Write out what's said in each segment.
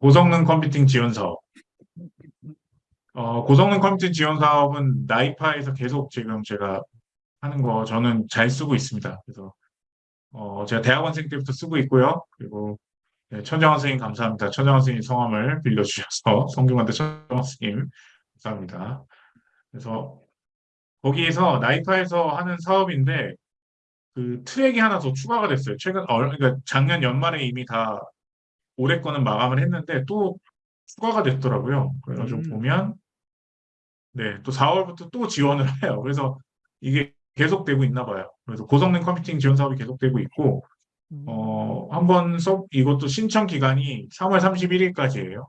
고성능 컴퓨팅 지원 사업. 어, 고성능 컴퓨팅 지원 사업은 나이파에서 계속 지금 제가 하는 거 저는 잘 쓰고 있습니다. 그래서 어, 제가 대학원생 때부터 쓰고 있고요. 그리고 네, 천정환 선생님 감사합니다. 천정환 선생님 성함을 빌려주셔서 성균관대 천정환 선생님 감사합니다. 그래서 거기에서 나이파에서 하는 사업인데 그 트랙이 하나 더 추가가 됐어요. 최근 어, 그러니까 작년 연말에 이미 다 올해 거는 마감을 했는데 또 추가가 됐더라고요. 그래가지고 음. 보면 네, 또 4월부터 또 지원을 해요. 그래서 이게 계속되고 있나 봐요. 그래서 고성능 컴퓨팅 지원 사업이 계속되고 있고 음. 어, 한번 써 이것도 신청 기간이 3월 31일까지예요.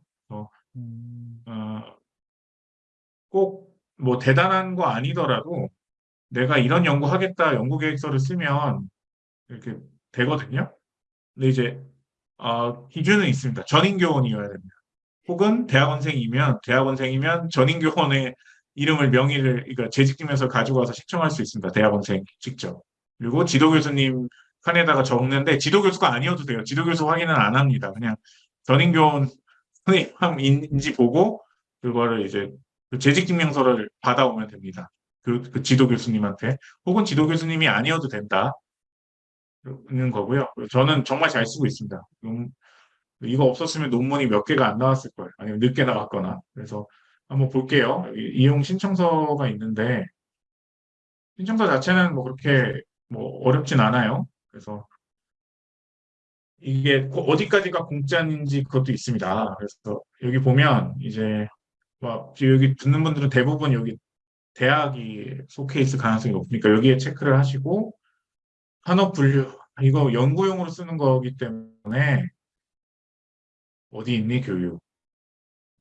음. 어, 꼭뭐 대단한 거 아니더라도 내가 이런 연구하겠다 연구 계획서를 쓰면 이렇게 되거든요. 근데 이제 어, 기준은 있습니다. 전인교원이어야 됩니다. 혹은 대학원생이면 대학원생이면 전인교원의 이름을 명의를 그러니까 재직증명서 가지고 와서 신청할 수 있습니다. 대학원생 직접. 그리고 지도교수님 칸에다가 적는데 지도교수가 아니어도 돼요. 지도교수 확인은 안 합니다. 그냥 전인교원 선생님인지 보고 그거를 이제 그 재직증명서를 받아오면 됩니다. 그, 그 지도교수님한테 혹은 지도교수님이 아니어도 된다. 는 거고요. 저는 정말 잘 쓰고 있습니다. 음, 이거 없었으면 논문이 몇 개가 안 나왔을 거예요. 아니면 늦게 나왔거나. 그래서 한번 볼게요. 이용 신청서가 있는데 신청서 자체는 뭐 그렇게 뭐 어렵진 않아요. 그래서 이게 고- 어디까지가 공짜인지 그것도 있습니다. 그래서 여기 보면 이제 막 여기 듣는 분들은 대부분 여기 대학이 속해 있을 가능성이 높으니까 여기에 체크를 하시고 산업 분류 이거 연구용으로 쓰는 거기 때문에 어디 있니 교육?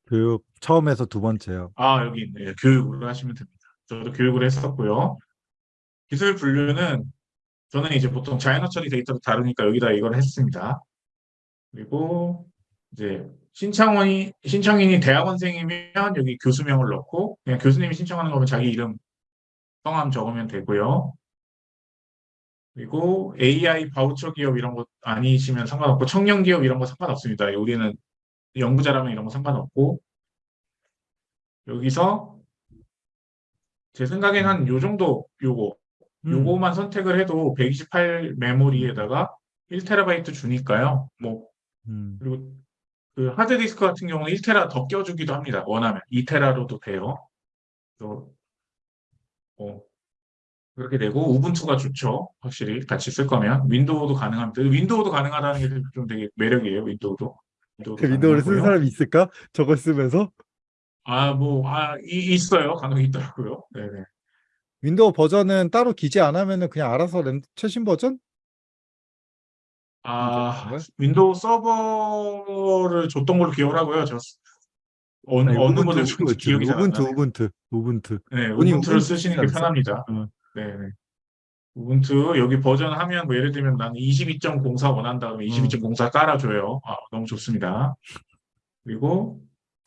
교육 처음에서 두 번째요. 아 여기 있네. 교육으로 하시면 됩니다. 저도 교육을 했었고요. 기술 분류는 저는 이제 보통 자연어 처리 데이터를 다루니까 여기다 이걸 했습니다. 그리고 이제 신청원이 신청인이 대학원생이면 여기 교수명을 넣고 그냥 교수님이 신청하는 거면 자기 이름 성함 적으면 되고요. 그리고 AI 바우처 기업 이런 거 아니시면 상관없고 청년 기업 이런 거 상관없습니다. 우리는 연구자라면 이런 거 상관없고 여기서 제 생각엔 한 요 정도 요거 음. 요거만 선택을 해도 128 메모리에다가 1TB 주니까요. 뭐 음. 그리고 그 하드디스크 같은 경우는 1테라 더 껴주기도 합니다. 원하면 2테라로도 돼요. 그래서 어, 그렇게 되고 우분투가 좋죠. 확실히 같이 쓸 거면 윈도우도 가능합니다. 윈도우도 가능하다는 게 좀 되게 매력이에요. 윈도우도. 윈도우도 그 윈도우를 가능하고요. 사람이 있을까? 저걸 쓰면서 아, 뭐, 아, 이- 있어요. 간혹 있더라고요. 네네. 윈도우 버전은 따로 기재 안 하면은 그냥 알아서 랜 최신 버전? 아? 윈도우 서버를 줬던 걸로 기억을 하고요. 저 어느, 아니, 어느 모델 기억이 잘 안 우분투. 우분투, 우분투. 네, 우분투를 우분투 쓰시는 게? 편합니다. 네네. 우분투 여기 버전 하면 뭐 예를 들면 나는 22.04 원한다 그러면 22.04 깔아줘요. 아, 너무 좋습니다. 그리고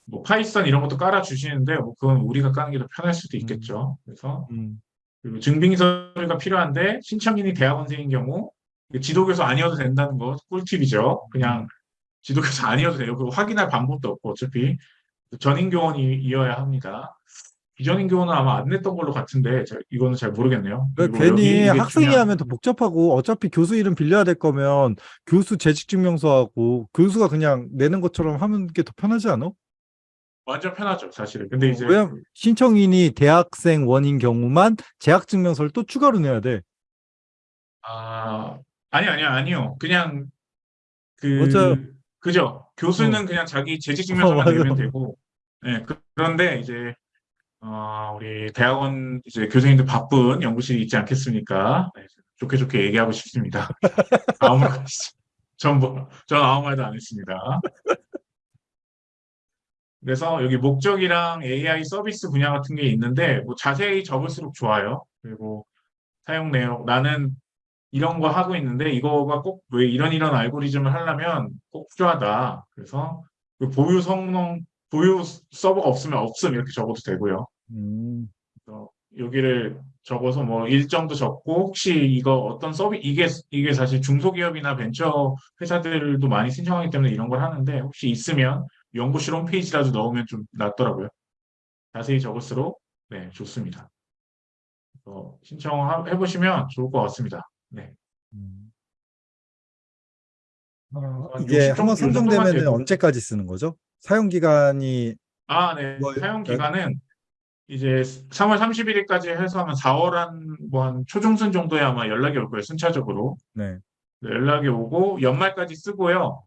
뭐 파이썬 이런 것도 깔아주시는데 뭐 그건 우리가 까는 게 더 편할 수도 있겠죠. 그래서 음. 그리고 증빙 서류가 필요한데 신청인이 대학원생인 경우 지도교수 아니어도 된다는 거 꿀팁이죠. 그냥 지도교수 아니어도 돼요. 그거 확인할 방법도 없고 어차피 전임교원이어야 합니다. 비전임교원은 아마 안 냈던 걸로 같은데 저- 이거는 잘 모르겠네요. 그러니까 괜히 학생이 중요한- 하면 더 복잡하고 어차피 교수 이름 빌려야 될 거면 교수 재직 증명서하고 교수가 그냥 내는 것처럼 하는 게 더 편하지 않아? 완전 편하죠, 사실은. 근데 이제 왜냐면 신청인이 대학생 원인 경우만 재학 증명서를 또 추가로 내야 돼. 아 아니 아니요 아니요 그냥 그 맞아요. 그죠 교수는 어. 그냥 자기 재직 증명서만 어, 맞아. 내면 되고 네 그, 그런데 이제 어, 우리 대학원 이제 교수님들 바쁜 연구실이 있지 않겠습니까? 네, 좋게 좋게 얘기하고 싶습니다. 아무 말 없습니다 전부 전 아무 말도 안 했습니다. 그래서 여기 목적이랑 AI 서비스 분야 같은 게 있는데 뭐 자세히 적을수록 좋아요. 그리고 사용 내용 나는 이런 거 하고 있는데 이거가 꼭 왜 이런 이런 알고리즘을 하려면 꼭 필요하다. 그래서 그 보유 성능 보유 서버가 없으면 없음 이렇게 적어도 되고요. 음. 여기를 적어서 뭐 일정도 적고 혹시 이거 어떤 서비 이게 이게 사실 중소기업이나 벤처 회사들도 많이 신청하기 때문에 이런 걸 하는데 혹시 있으면 연구실 홈페이지라도 넣으면 좀 낫더라고요. 자세히 적을수록 네 좋습니다. 어, 신청해 보시면 좋을 것 같습니다. 네. 음. 어, 한 이게 60 한번 선정되면. 언제까지 쓰는 거죠? 사용 기간이 아, 네. 뭐, 사용 그- 기간은 이제 3월 31일까지 해서 하면 4월 한, 뭐 한 초중순 정도에 아마 연락이 올 거예요, 순차적으로. 네. 네, 연락이 오고 연말까지 쓰고요.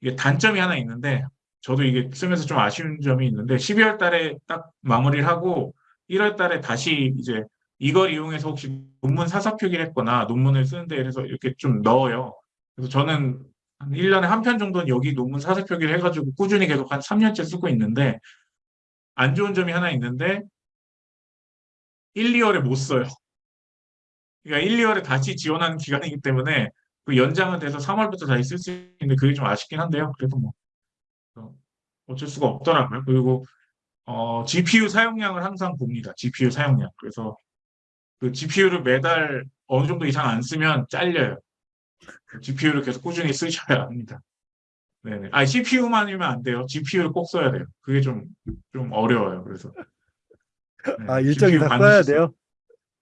이게 단점이 하나 있는데 저도 이게 쓰면서 좀 아쉬운 점이 있는데 12월 달에 딱 마무리를 하고 1월 달에 다시 이제 이걸 이용해서 혹시 논문 사사 표기를 했거나 논문을 쓰는데 그래서 이렇게 좀 넣어요. 그래서 저는 한 1년에 한 편 정도는 여기 논문 사사 표기를 해가지고 꾸준히 계속 한 3년째 쓰고 있는데 안 좋은 점이 하나 있는데 1, 2월에 못 써요. 그러니까 1, 2월에 다시 지원하는 기간이기 때문에 그 연장은 돼서 3월부터 다시 쓸 수 있는데 그게 좀 아쉽긴 한데요. 그래도 뭐 어, 어쩔 수가 없더라고요. 그리고 어, GPU 사용량을 항상 봅니다. GPU 사용량. 그래서 그 GPU를 매달 어느 정도 이상 안 쓰면 잘려요. GPU를 계속 꾸준히 쓰셔야 합니다. 네네. 아, CPU만이면 안 돼요. GPU를 꼭 써야 돼요. 그게 좀, 좀 어려워요. 그래서. 네, 아, 일정 GPU 이상 반드시 써야 써- 돼요?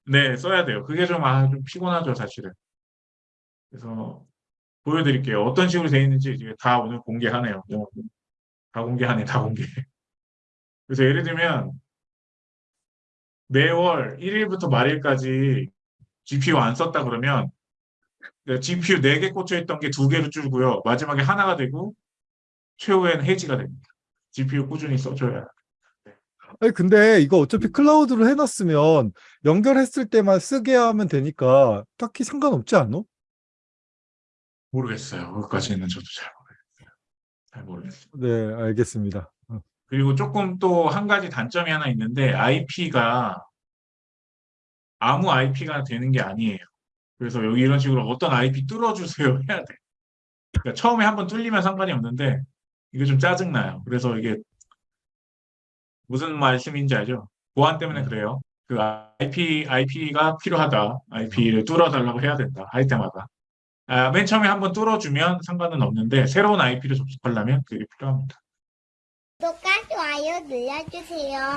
네, 써야 돼요. 그게 좀, 아, 좀 피곤하죠, 사실은. 그래서 보여드릴게요. 어떤 식으로 되어 있는지 이제 다 오늘 공개하네요. 뭐, 다 공개하네, 다 공개. 그래서 예를 들면 매월 1일부터 말일까지 GPU 안 썼다 그러면 GPU 4개 꽂혀 있던 게 2개로 줄고요. 마지막에 하나가 되고 최후에는 해지가 됩니다. GPU 꾸준히 써줘야. 아니, 근데 이거 어차피 클라우드로 해놨으면 연결했을 때만 쓰게 하면 되니까 딱히 상관없지 않아? 모르겠어요. 그것까지는 저도 잘 모르겠어요. 잘 모르겠어요. 네, 알겠습니다. 어, 그리고 조금 또 한 가지 단점이 하나 있는데 IP가 아무 IP가 되는 게 아니에요. 그래서 여기 이런 식으로 어떤 IP 뚫어주세요 해야 돼. 그러니까 처음에 한번 뚫리면 상관이 없는데 이게 좀 짜증나요. 그래서 이게 무슨 말씀인지 알죠? 보안 때문에 네. 그래요. 그 IP, IP가 필요하다. IP를 뚫어달라고 해야 된다. 할 때마다. 아, 맨 처음에 한번 뚫어주면 상관은 없는데 새로운 IP를 접속하려면 그게 필요합니다. 구독과 좋아요 눌러주세요.